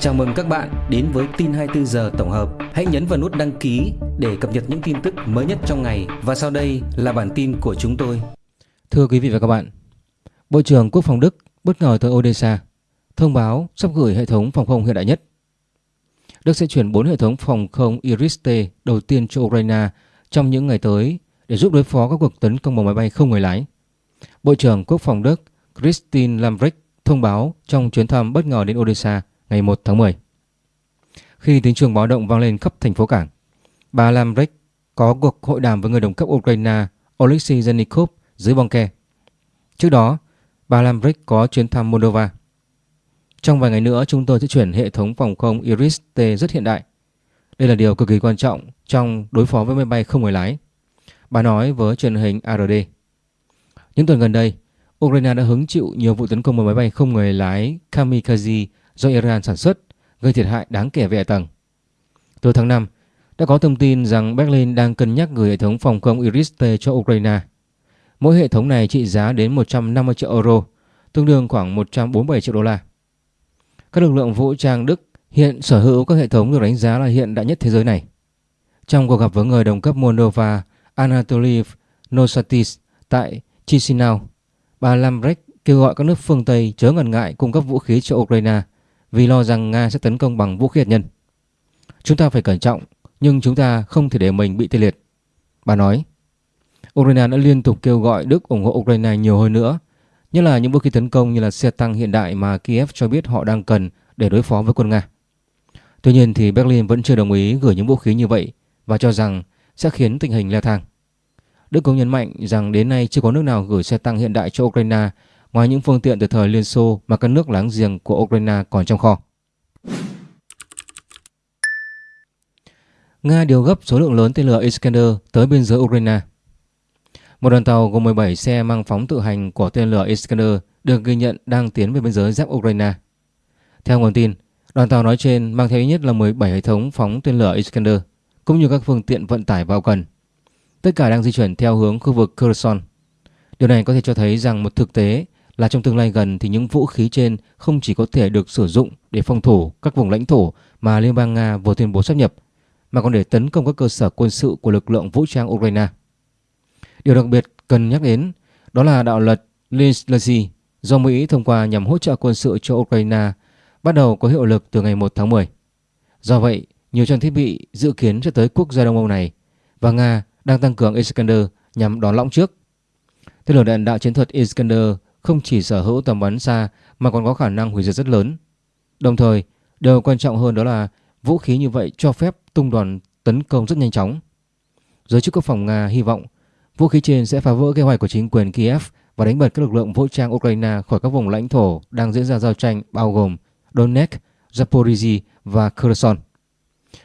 Chào mừng các bạn đến với tin 24 giờ tổng hợp. Hãy nhấn vào nút đăng ký để cập nhật những tin tức mới nhất trong ngày và sau đây là bản tin của chúng tôi. Thưa quý vị và các bạn, Bộ trưởng Quốc phòng Đức bất ngờ tới Odessa thông báo sắp gửi hệ thống phòng không hiện đại nhất. Đức sẽ chuyển 4 hệ thống phòng không Iris-T đầu tiên cho Ukraine trong những ngày tới để giúp đối phó các cuộc tấn công bằng máy bay không người lái. Bộ trưởng Quốc phòng Đức Christine Lambrecht thông báo trong chuyến thăm bất ngờ đến Odessa ngày 1 tháng 10. Khi tiếng chuông báo động vang lên khắp thành phố cảng, bà Lambrecht có cuộc hội đàm với người đồng cấp Ukraine Oleksiy Zenikov dưới bong ke. Trước đó, bà Lambrecht có chuyến thăm Moldova. Trong vài ngày nữa, chúng tôi sẽ chuyển hệ thống phòng không Iris-T rất hiện đại. Đây là điều cực kỳ quan trọng trong đối phó với máy bay không người lái. Bà nói với truyền hình ARD. Những tuần gần đây, Ukraine đã hứng chịu nhiều vụ tấn công bằng máy bay không người lái kamikaze do Iran sản xuất, gây thiệt hại đáng kể về hạ tầng. Từ tháng 5, đã có thông tin rằng Berlin đang cân nhắc gửi hệ thống phòng không Iris-T cho Ukraine. Mỗi hệ thống này trị giá đến 150 triệu euro, tương đương khoảng 147 triệu đô la. Các lực lượng vũ trang Đức hiện sở hữu các hệ thống được đánh giá là hiện đại nhất thế giới này. Trong cuộc gặp với người đồng cấp Moldova Anatoly Nosatis tại Chisinau, bà Lambrecht kêu gọi các nước phương Tây chớ ngần ngại cung cấp vũ khí cho Ukraine vì lo rằng Nga sẽ tấn công bằng vũ khí hạt nhân. Chúng ta phải cẩn trọng, nhưng chúng ta không thể để mình bị tê liệt. Bà nói, Ukraine đã liên tục kêu gọi Đức ủng hộ Ukraine nhiều hơn nữa, nhất là những vũ khí tấn công như là xe tăng hiện đại mà Kiev cho biết họ đang cần để đối phó với quân Nga. Tuy nhiên thì Berlin vẫn chưa đồng ý gửi những vũ khí như vậy và cho rằng sẽ khiến tình hình leo thang. Đức cũng nhấn mạnh rằng đến nay chưa có nước nào gửi xe tăng hiện đại cho Ukraine ngoài những phương tiện từ thời Liên Xô mà các nước láng giềng của Ukraine còn trong kho. Nga điều gấp số lượng lớn tên lửa Iskander tới biên giới Ukraine. Một đoàn tàu gồm 17 xe mang phóng tự hành của tên lửa Iskander được ghi nhận đang tiến về biên giới giáp Ukraine. Theo nguồn tin, đoàn tàu nói trên mang theo ít nhất là 17 hệ thống phóng tên lửa Iskander cũng như các phương tiện vận tải vào cần. Tất cả đang di chuyển theo hướng khu vực Kherson. Điều này có thể cho thấy rằng một thực tế là trong tương lai gần thì những vũ khí trên không chỉ có thể được sử dụng để phòng thủ các vùng lãnh thổ mà Liên bang Nga vừa tuyên bố sắp nhập, mà còn để tấn công các cơ sở quân sự của lực lượng vũ trang Ukraine. Điều đặc biệt cần nhắc đến đó là đạo luật Lindsay do Mỹ thông qua nhằm hỗ trợ quân sự cho Ukraine bắt đầu có hiệu lực từ ngày 1 tháng 10. Do vậy, nhiều trang thiết bị dự kiến sẽ tới quốc gia Đông Âu này và Nga đang tăng cường Iskander nhằm đón lõng trước. Tên lửa đạn đạo chiến thuật Iskander không chỉ sở hữu tầm bắn xa mà còn có khả năng hủy diệt rất lớn. Đồng thời, điều quan trọng hơn đó là vũ khí như vậy cho phép tung đoàn tấn công rất nhanh chóng. Giới chức quốc phòng Nga hy vọng vũ khí trên sẽ phá vỡ kế hoạch của chính quyền Kiev và đánh bật các lực lượng vũ trang Ukraine khỏi các vùng lãnh thổ đang diễn ra giao tranh bao gồm Donetsk, Zaporizhia và Kherson.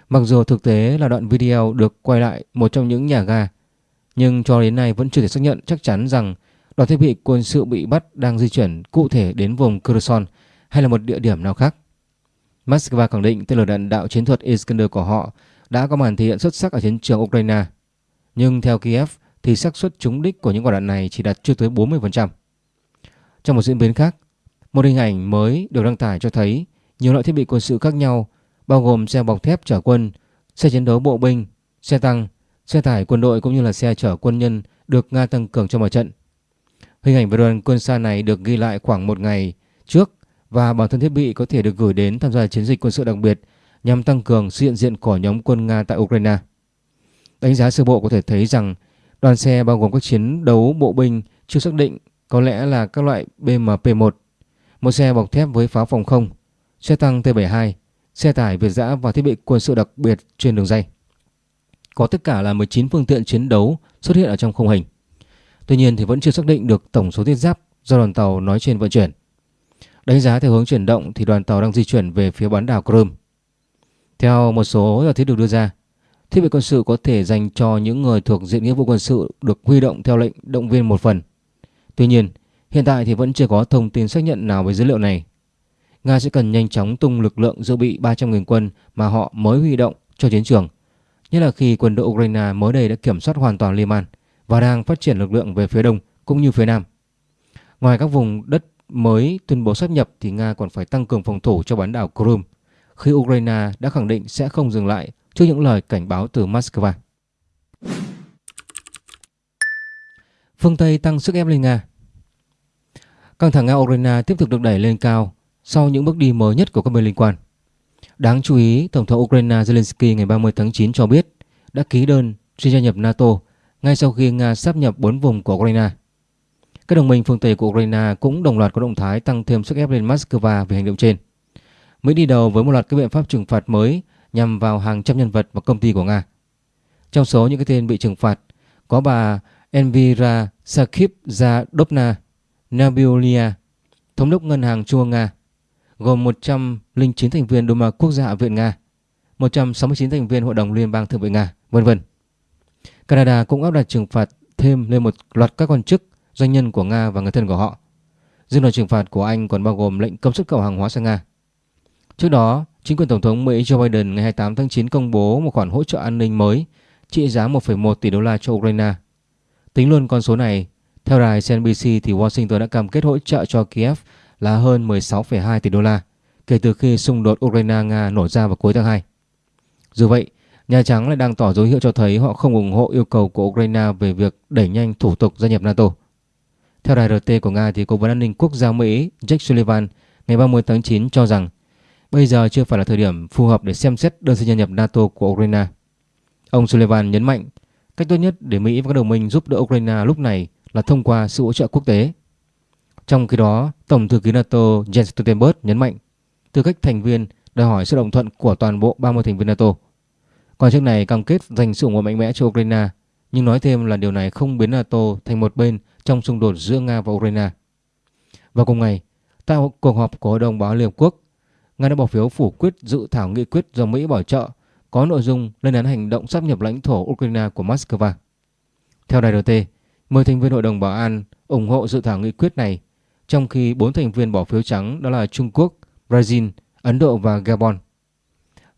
Mặc dù thực tế là đoạn video được quay lại một trong những nhà ga, nhưng cho đến nay vẫn chưa thể xác nhận chắc chắn rằng đoàn thiết bị quân sự bị bắt đang di chuyển cụ thể đến vùng Kherson hay là một địa điểm nào khác. Moscow khẳng định tên lửa đạn đạo chiến thuật Iskander của họ đã có màn thể hiện xuất sắc ở chiến trường Ukraine. Nhưng theo Kiev thì xác suất trúng đích của những quả đạn này chỉ đạt chưa tới 40%. Trong một diễn biến khác, một hình ảnh mới được đăng tải cho thấy nhiều loại thiết bị quân sự khác nhau bao gồm xe bọc thép chở quân, xe chiến đấu bộ binh, xe tăng, xe tải quân đội cũng như là xe chở quân nhân được Nga tăng cường cho mặt trận. Hình ảnh về đoàn quân xa này được ghi lại khoảng một ngày trước và bản thân thiết bị có thể được gửi đến tham gia chiến dịch quân sự đặc biệt nhằm tăng cường sự hiện diện của nhóm quân Nga tại Ukraine. Đánh giá sơ bộ có thể thấy rằng đoàn xe bao gồm các chiến đấu bộ binh chưa xác định có lẽ là các loại BMP-1, một xe bọc thép với pháo phòng không, xe tăng T-72, xe tải Việt giã và thiết bị quân sự đặc biệt trên đường dây. Có tất cả là 19 phương tiện chiến đấu xuất hiện ở trong khung hình. Tuy nhiên thì vẫn chưa xác định được tổng số thiết giáp do đoàn tàu nói trên vận chuyển. Đánh giá theo hướng chuyển động thì đoàn tàu đang di chuyển về phía bán đảo Crimea. Theo một số giả thiết được đưa ra, thiết bị quân sự có thể dành cho những người thuộc diện nghĩa vụ quân sự được huy động theo lệnh động viên một phần. Tuy nhiên, hiện tại thì vẫn chưa có thông tin xác nhận nào về dữ liệu này. Nga sẽ cần nhanh chóng tung lực lượng dự bị 300.000 quân mà họ mới huy động cho chiến trường, nhất là khi quân đội Ukraine mới đây đã kiểm soát hoàn toàn Liman và đang phát triển lực lượng về phía đông cũng như phía nam. Ngoài các vùng đất mới tuyên bố sáp nhập thì Nga còn phải tăng cường phòng thủ cho bán đảo Crimea, khi Ukraine đã khẳng định sẽ không dừng lại trước những lời cảnh báo từ Moscow. Phương Tây tăng sức ép lên Nga Căng thẳng Nga-Ukraine tiếp tục được đẩy lên cao sau những bước đi mới nhất của các bên liên quan. Đáng chú ý, Tổng thống Ukraine Zelensky ngày 30 tháng 9 cho biết đã ký đơn xin gia nhập NATO ngay sau khi Nga sáp nhập 4 vùng của Ukraine. Các đồng minh phương Tây của Ukraine cũng đồng loạt có động thái tăng thêm sức ép lên Moscow về hành động trên. Mỹ đi đầu với một loạt các biện pháp trừng phạt mới nhằm vào hàng trăm nhân vật và công ty của Nga. Trong số những cái tên bị trừng phạt có bà Envira Sakhipzadovna Nabiulia, thống đốc ngân hàng Trung ương Nga, gồm 109 thành viên Duma Quốc gia Hạ viện Nga, 169 thành viên Hội đồng Liên bang Thượng viện Nga, vân vân. Canada cũng áp đặt trừng phạt thêm lên một loạt các quan chức, doanh nhân của Nga và người thân của họ. Dư luật trừng phạt của Anh còn bao gồm lệnh cấm xuất khẩu hàng hóa sang Nga. Trước đó, chính quyền Tổng thống Mỹ Joe Biden ngày 28 tháng 9 công bố một khoản hỗ trợ an ninh mới trị giá 1,1 tỷ đô la cho Ukraine. Tính luôn con số này, theo đài CNBC thì Washington đã cam kết hỗ trợ cho Kiev là hơn 16,2 tỷ đô la kể từ khi xung đột Ukraine-Nga nổ ra vào cuối tháng 2. Dù vậy, Nhà Trắng lại đang tỏ dấu hiệu cho thấy họ không ủng hộ yêu cầu của Ukraine về việc đẩy nhanh thủ tục gia nhập NATO. Theo đài RT của Nga thì Cố vấn an ninh quốc gia Mỹ Jake Sullivan ngày 30 tháng 9 cho rằng bây giờ chưa phải là thời điểm phù hợp để xem xét đơn xin gia nhập NATO của Ukraine. Ông Sullivan nhấn mạnh cách tốt nhất để Mỹ và các đồng minh giúp đỡ Ukraine lúc này là thông qua sự hỗ trợ quốc tế. Trong khi đó, Tổng thư ký NATO Jens Stoltenberg nhấn mạnh tư cách thành viên đòi hỏi sự đồng thuận của toàn bộ 30 thành viên NATO. Quan chức này cam kết dành sự ủng hộ mạnh mẽ cho Ukraine, nhưng nói thêm là điều này không biến NATO thành một bên trong xung đột giữa Nga và Ukraine. Vào cùng ngày, tại cuộc họp của Hội đồng Bảo Liên Hợp Quốc, Nga đã bỏ phiếu phủ quyết dự thảo nghị quyết do Mỹ bảo trợ có nội dung lên án hành động sắp nhập lãnh thổ Ukraine của Moscow. Theo đài RT, 10 thành viên Hội đồng Bảo an ủng hộ dự thảo nghị quyết này, trong khi 4 thành viên bỏ phiếu trắng đó là Trung Quốc, Brazil, Ấn Độ và Gabon.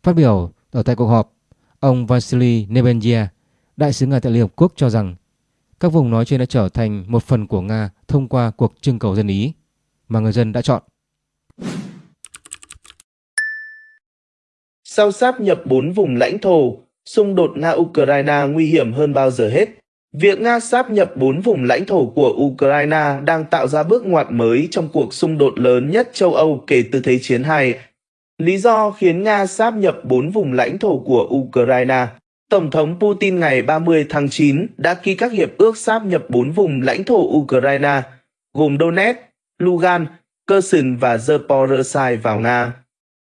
Phát biểu ở tại cuộc họp, ông Vasily Nebenzia, đại sứ Nga tại Liên Hợp Quốc cho rằng các vùng nói trên đã trở thành một phần của Nga thông qua cuộc trưng cầu dân Ý mà người dân đã chọn. Sau sáp nhập 4 vùng lãnh thổ, xung đột Nga-Ukraine nguy hiểm hơn bao giờ hết. Việc Nga sáp nhập 4 vùng lãnh thổ của Ukraine đang tạo ra bước ngoặt mới trong cuộc xung đột lớn nhất châu Âu kể từ Thế chiến II. Lý do khiến Nga sáp nhập 4 vùng lãnh thổ của Ukraine Tổng thống Putin ngày 30 tháng 9 đã ký các hiệp ước sáp nhập 4 vùng lãnh thổ Ukraine, gồm Donetsk, Lugan, Kherson và Zaporozhye vào Nga.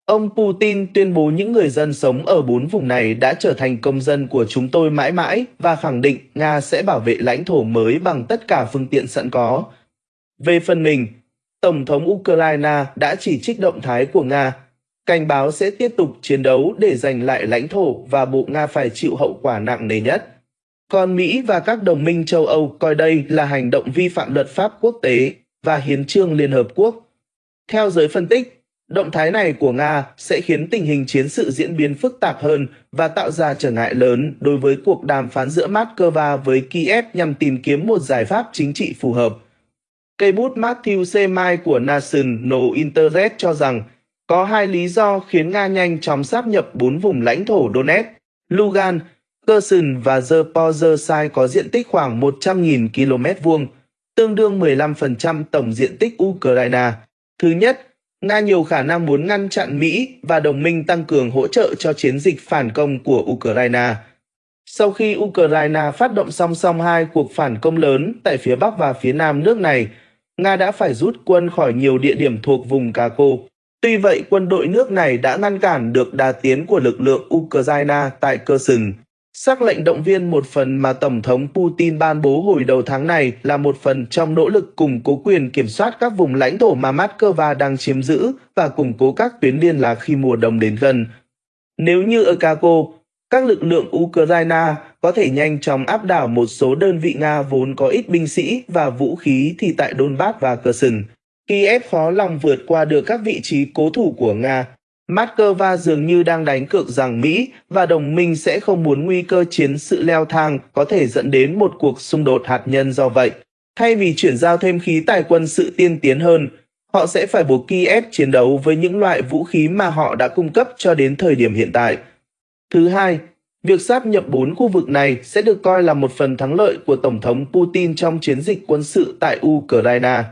Ông Putin tuyên bố những người dân sống ở bốn vùng này đã trở thành công dân của chúng tôi mãi mãi và khẳng định Nga sẽ bảo vệ lãnh thổ mới bằng tất cả phương tiện sẵn có. Về phần mình, Tổng thống Ukraine đã chỉ trích động thái của Nga, cảnh báo sẽ tiếp tục chiến đấu để giành lại lãnh thổ và bộ Nga phải chịu hậu quả nặng nề nhất. Còn Mỹ và các đồng minh châu Âu coi đây là hành động vi phạm luật pháp quốc tế và hiến trương Liên Hợp Quốc. Theo giới phân tích, Động thái này của Nga sẽ khiến tình hình chiến sự diễn biến phức tạp hơn và tạo ra trở ngại lớn đối với cuộc đàm phán giữa Moscow với Kiev nhằm tìm kiếm một giải pháp chính trị phù hợp. Cây bút Matthew C. Mai của National Internet cho rằng có hai lý do khiến Nga nhanh chóng sáp nhập bốn vùng lãnh thổ Donetsk, Lugan, Kherson và Zaporizhzhia có diện tích khoảng 100.000 km vuông, tương đương 15% tổng diện tích Ukraine. Thứ nhất, Nga nhiều khả năng muốn ngăn chặn Mỹ và đồng minh tăng cường hỗ trợ cho chiến dịch phản công của Ukraine. Sau khi Ukraine phát động song song hai cuộc phản công lớn tại phía Bắc và phía Nam nước này, Nga đã phải rút quân khỏi nhiều địa điểm thuộc vùng Kako. Tuy vậy, quân đội nước này đã ngăn cản được đà tiến của lực lượng Ukraine tại Kherson. Sắc lệnh động viên một phần mà Tổng thống Putin ban bố hồi đầu tháng này là một phần trong nỗ lực củng cố quyền kiểm soát các vùng lãnh thổ mà Moscow đang chiếm giữ và củng cố các tuyến liên lạc khi mùa đông đến gần. Nếu như ở Kako, các lực lượng Ukraine có thể nhanh chóng áp đảo một số đơn vị Nga vốn có ít binh sĩ và vũ khí thì tại Donbass và Kherson, Kiev khó lòng vượt qua được các vị trí cố thủ của Nga Moscow dường như đang đánh cược rằng Mỹ và đồng minh sẽ không muốn nguy cơ chiến sự leo thang có thể dẫn đến một cuộc xung đột hạt nhân do vậy. Thay vì chuyển giao thêm khí tài quân sự tiên tiến hơn, họ sẽ phải buộc Kiev chiến đấu với những loại vũ khí mà họ đã cung cấp cho đến thời điểm hiện tại. Thứ hai, việc sáp nhập bốn khu vực này sẽ được coi là một phần thắng lợi của Tổng thống Putin trong chiến dịch quân sự tại Ukraine.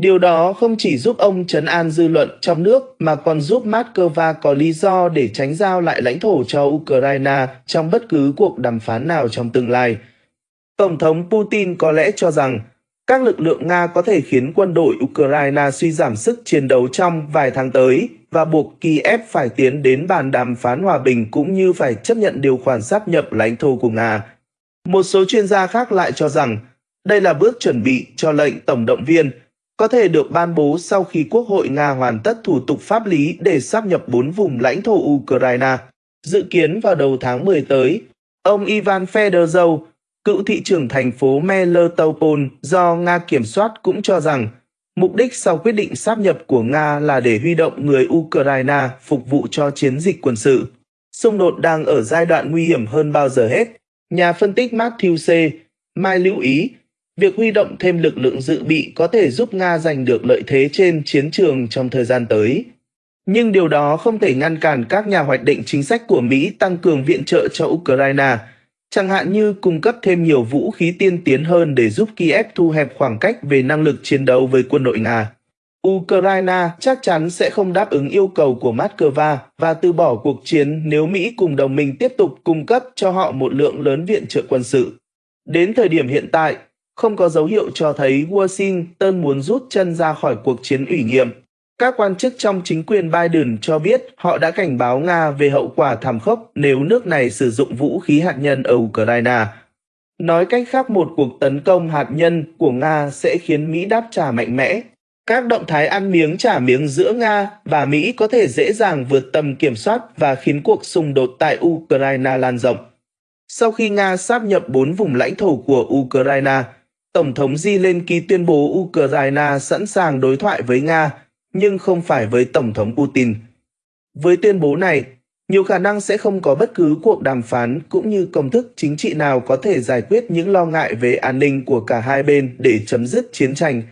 Điều đó không chỉ giúp ông trấn an dư luận trong nước, mà còn giúp Moscow có lý do để tránh giao lại lãnh thổ cho Ukraine trong bất cứ cuộc đàm phán nào trong tương lai. Tổng thống Putin có lẽ cho rằng, các lực lượng Nga có thể khiến quân đội Ukraine suy giảm sức chiến đấu trong vài tháng tới và buộc Kiev phải tiến đến bàn đàm phán hòa bình cũng như phải chấp nhận điều khoản sáp nhập lãnh thổ của Nga. Một số chuyên gia khác lại cho rằng, đây là bước chuẩn bị cho lệnh tổng động viên có thể được ban bố sau khi Quốc hội Nga hoàn tất thủ tục pháp lý để sáp nhập bốn vùng lãnh thổ Ukraine. Dự kiến vào đầu tháng 10 tới, ông Ivan Fedorov, cựu thị trưởng thành phố Melitopol do Nga kiểm soát cũng cho rằng mục đích sau quyết định sáp nhập của Nga là để huy động người Ukraine phục vụ cho chiến dịch quân sự. Xung đột đang ở giai đoạn nguy hiểm hơn bao giờ hết. Nhà phân tích Matthew C. Mai lưu ý việc huy động thêm lực lượng dự bị có thể giúp Nga giành được lợi thế trên chiến trường trong thời gian tới. Nhưng điều đó không thể ngăn cản các nhà hoạch định chính sách của Mỹ tăng cường viện trợ cho Ukraine, chẳng hạn như cung cấp thêm nhiều vũ khí tiên tiến hơn để giúp Kiev thu hẹp khoảng cách về năng lực chiến đấu với quân đội Nga. Ukraine chắc chắn sẽ không đáp ứng yêu cầu của Moscow và từ bỏ cuộc chiến nếu Mỹ cùng đồng minh tiếp tục cung cấp cho họ một lượng lớn viện trợ quân sự. Đến thời điểm hiện tại, không có dấu hiệu cho thấy Washington muốn rút chân ra khỏi cuộc chiến ủy nhiệm. Các quan chức trong chính quyền Biden cho biết họ đã cảnh báo Nga về hậu quả thảm khốc nếu nước này sử dụng vũ khí hạt nhân ở Ukraine. Nói cách khác một cuộc tấn công hạt nhân của Nga sẽ khiến Mỹ đáp trả mạnh mẽ. Các động thái ăn miếng trả miếng giữa Nga và Mỹ có thể dễ dàng vượt tầm kiểm soát và khiến cuộc xung đột tại Ukraine lan rộng. Sau khi Nga sáp nhập bốn vùng lãnh thổ của Ukraine, Tổng thống Zelensky tuyên bố Ukraine sẵn sàng đối thoại với Nga, nhưng không phải với Tổng thống Putin. Với tuyên bố này, nhiều khả năng sẽ không có bất cứ cuộc đàm phán cũng như công thức chính trị nào có thể giải quyết những lo ngại về an ninh của cả hai bên để chấm dứt chiến tranh.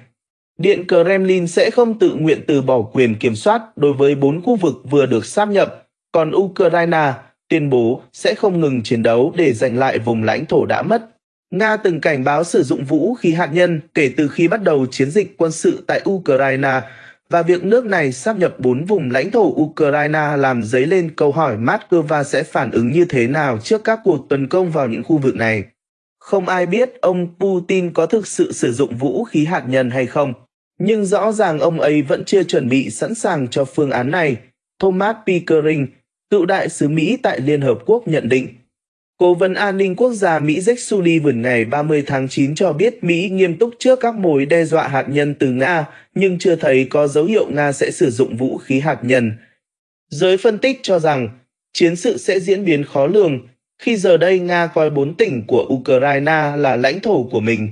Điện Kremlin sẽ không tự nguyện từ bỏ quyền kiểm soát đối với bốn khu vực vừa được sáp nhập, còn Ukraine tuyên bố sẽ không ngừng chiến đấu để giành lại vùng lãnh thổ đã mất. Nga từng cảnh báo sử dụng vũ khí hạt nhân kể từ khi bắt đầu chiến dịch quân sự tại Ukraine và việc nước này sáp nhập bốn vùng lãnh thổ Ukraine làm dấy lên câu hỏi Moscow sẽ phản ứng như thế nào trước các cuộc tấn công vào những khu vực này. Không ai biết ông Putin có thực sự sử dụng vũ khí hạt nhân hay không, nhưng rõ ràng ông ấy vẫn chưa chuẩn bị sẵn sàng cho phương án này. Thomas Pickering, cựu đại sứ Mỹ tại Liên Hợp Quốc nhận định. Cố vấn an ninh quốc gia Mỹ Jake Sullivan ngày 30 tháng 9 cho biết Mỹ nghiêm túc trước các mối đe dọa hạt nhân từ Nga, nhưng chưa thấy có dấu hiệu Nga sẽ sử dụng vũ khí hạt nhân. Giới phân tích cho rằng chiến sự sẽ diễn biến khó lường khi giờ đây Nga coi bốn tỉnh của Ukraine là lãnh thổ của mình.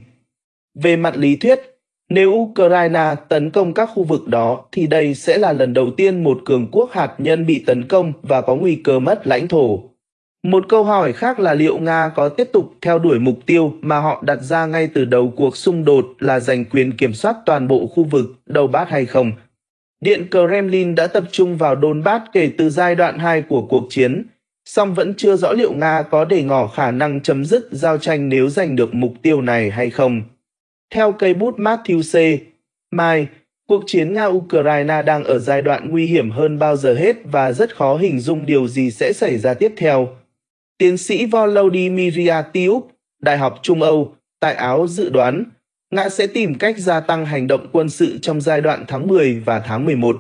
Về mặt lý thuyết, nếu Ukraine tấn công các khu vực đó thì đây sẽ là lần đầu tiên một cường quốc hạt nhân bị tấn công và có nguy cơ mất lãnh thổ. Một câu hỏi khác là liệu Nga có tiếp tục theo đuổi mục tiêu mà họ đặt ra ngay từ đầu cuộc xung đột là giành quyền kiểm soát toàn bộ khu vực Donbass hay không? Điện Kremlin đã tập trung vào Donbass kể từ giai đoạn 2 của cuộc chiến, song vẫn chưa rõ liệu Nga có để ngỏ khả năng chấm dứt giao tranh nếu giành được mục tiêu này hay không. Theo cây bút Matthew C. Mai, cuộc chiến Nga-Ukraine đang ở giai đoạn nguy hiểm hơn bao giờ hết và rất khó hình dung điều gì sẽ xảy ra tiếp theo. Tiến sĩ Volodymyr Tiuk, Đại học Trung Âu, tại Áo dự đoán Nga sẽ tìm cách gia tăng hành động quân sự trong giai đoạn tháng 10 và tháng 11.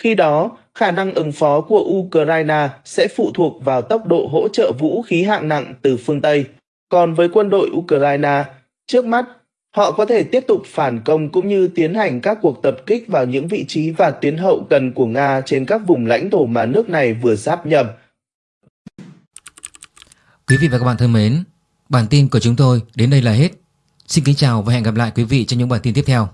Khi đó, khả năng ứng phó của Ukraine sẽ phụ thuộc vào tốc độ hỗ trợ vũ khí hạng nặng từ phương Tây. Còn với quân đội Ukraine, trước mắt, họ có thể tiếp tục phản công cũng như tiến hành các cuộc tập kích vào những vị trí và tuyến hậu cần của Nga trên các vùng lãnh thổ mà nước này vừa sáp nhập. Quý vị và các bạn thân mến, bản tin của chúng tôi đến đây là hết. Xin kính chào và hẹn gặp lại quý vị trong những bản tin tiếp theo.